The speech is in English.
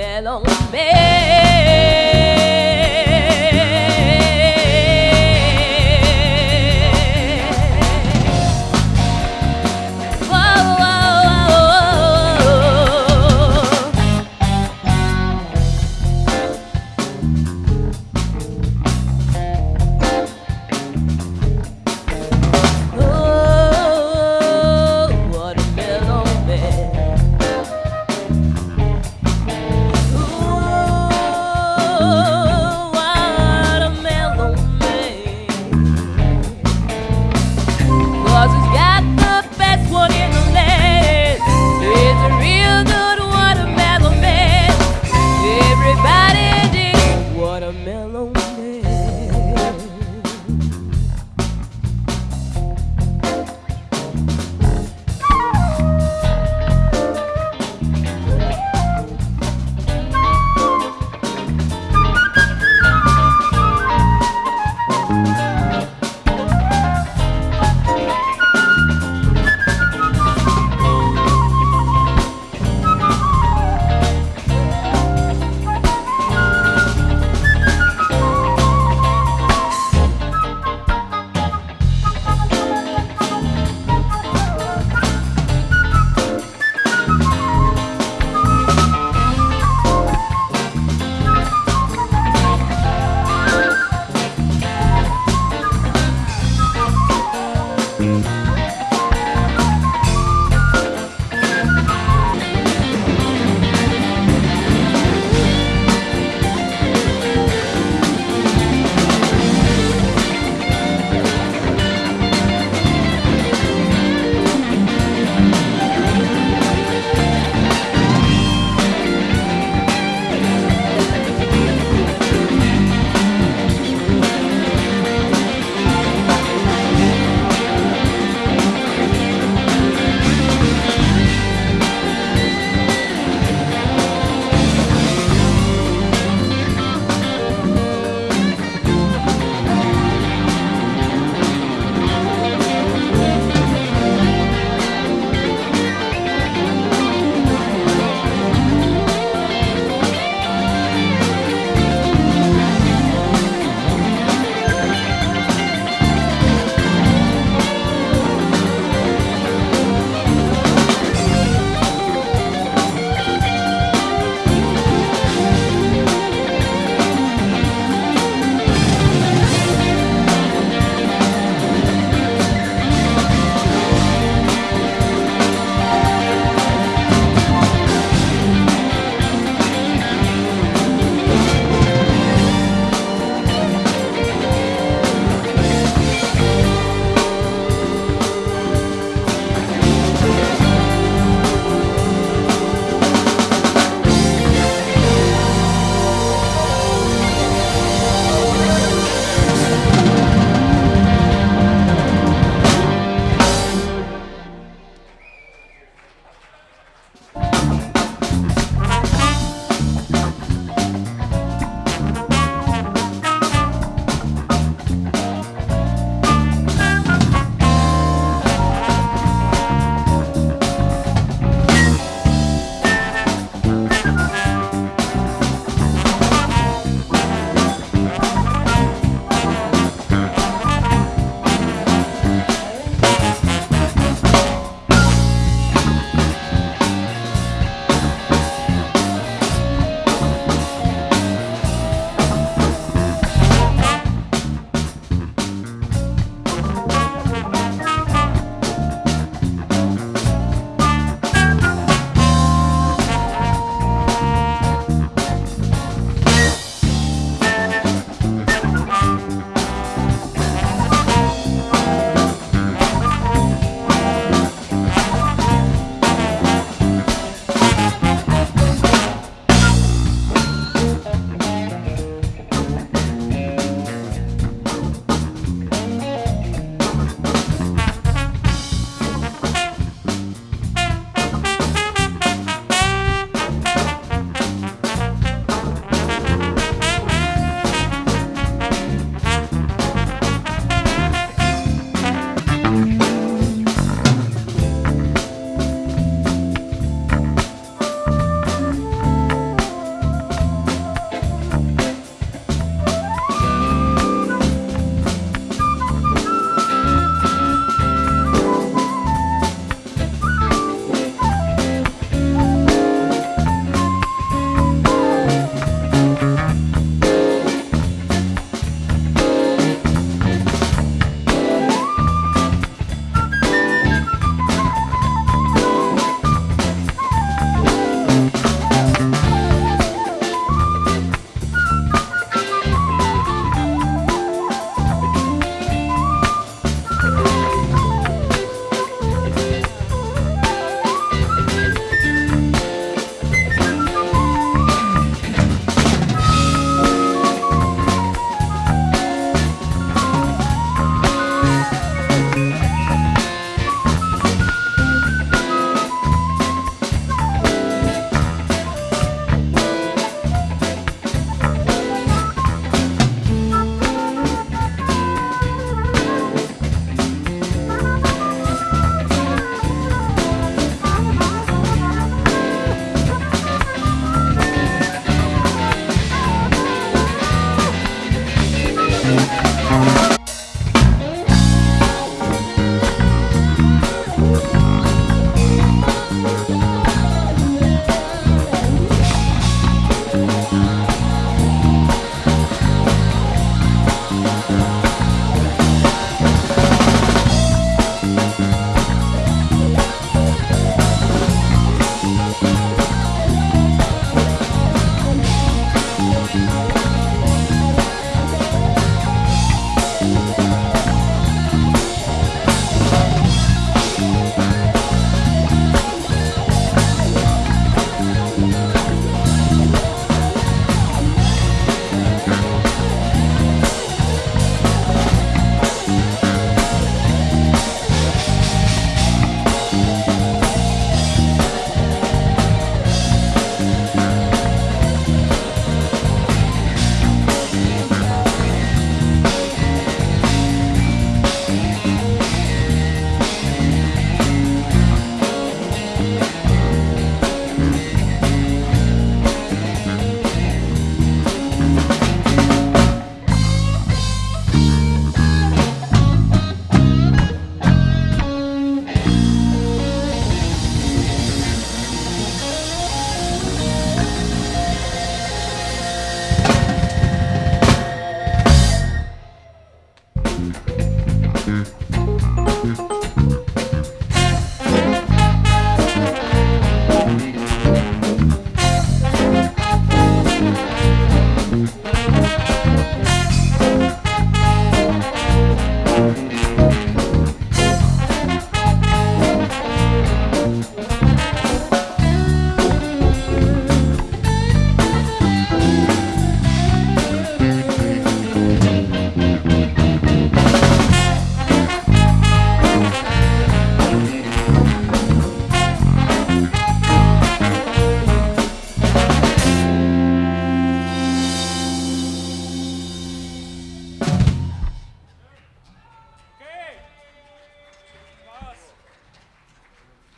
melon, melon.